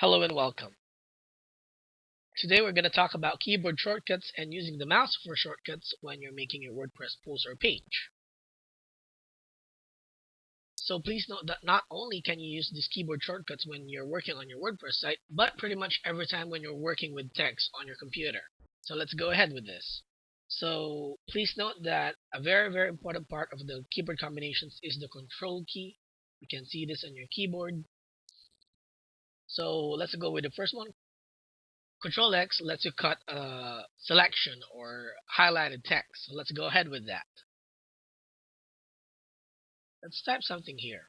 Hello and welcome. Today we're going to talk about keyboard shortcuts and using the mouse for shortcuts when you're making your WordPress post or page. So please note that not only can you use these keyboard shortcuts when you're working on your WordPress site, but pretty much every time when you're working with text on your computer. So let's go ahead with this. So please note that a very very important part of the keyboard combinations is the control key. You can see this on your keyboard so let's go with the first one. Control X lets you cut a selection or highlighted text. So let's go ahead with that. Let's type something here.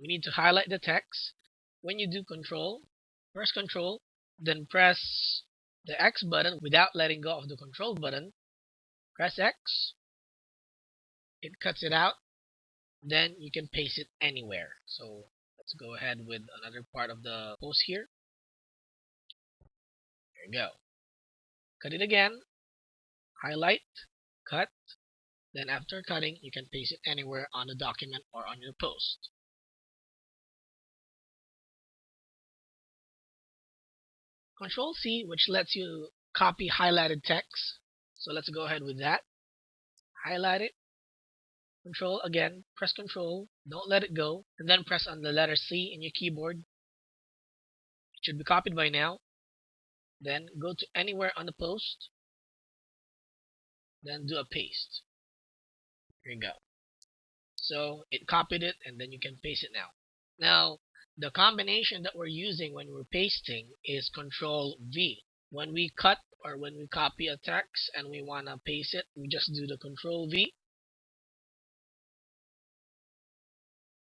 We need to highlight the text. When you do control, press control, then press the X button without letting go of the control button, press X, it cuts it out, then you can paste it anywhere. So let's go ahead with another part of the post here. There you go. Cut it again, highlight, cut, then after cutting, you can paste it anywhere on the document or on your post. Control C, which lets you copy highlighted text. So let's go ahead with that. Highlight it. Control again, press Control, don't let it go, and then press on the letter C in your keyboard. It should be copied by now. Then go to anywhere on the post. Then do a paste. Here you go. So it copied it and then you can paste it now. Now the combination that we're using when we're pasting is control V. When we cut or when we copy a text and we want to paste it, we just do the control V.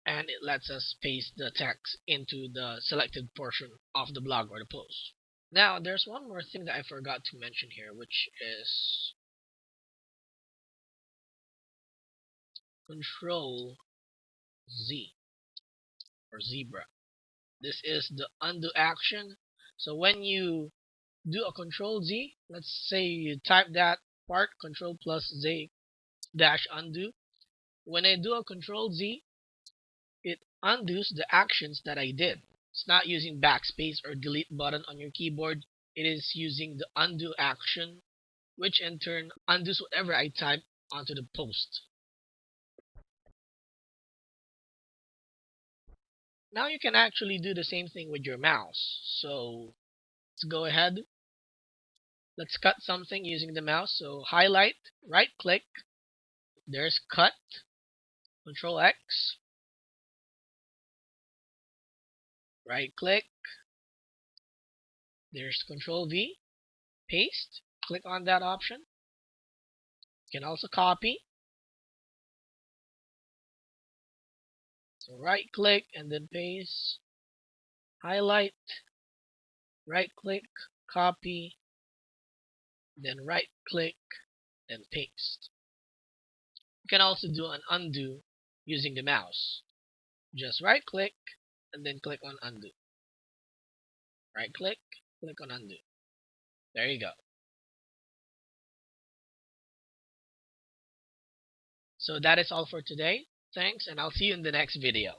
And it lets us paste the text into the selected portion of the blog or the post. Now, there's one more thing that I forgot to mention here, which is Control Z or zebra. This is the undo action. So when you do a control Z, let's say you type that part control plus Z dash undo. When I do a control Z, it undoes the actions that I did. It's not using backspace or delete button on your keyboard. It is using the undo action, which in turn undoes whatever I type onto the post. Now you can actually do the same thing with your mouse. So let's go ahead. Let's cut something using the mouse. So highlight, right click, there's cut, control X, right click, there's control V, paste, click on that option. You can also copy, So right click and then paste, highlight, right click, copy, then right click and paste. You can also do an undo using the mouse. Just right click and then click on undo. Right click, click on undo. There you go. So that is all for today. Thanks, and I'll see you in the next video.